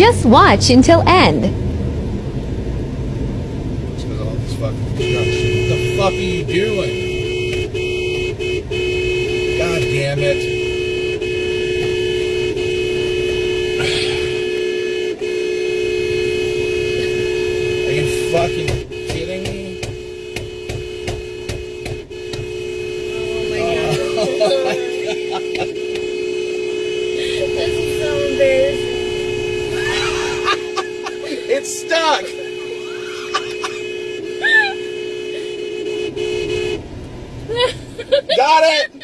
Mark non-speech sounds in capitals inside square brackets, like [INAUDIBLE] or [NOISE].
Just watch until end. What the fuck are you doing? God damn it. [SIGHS] Are you fucking It's stuck! [LAUGHS] Got it!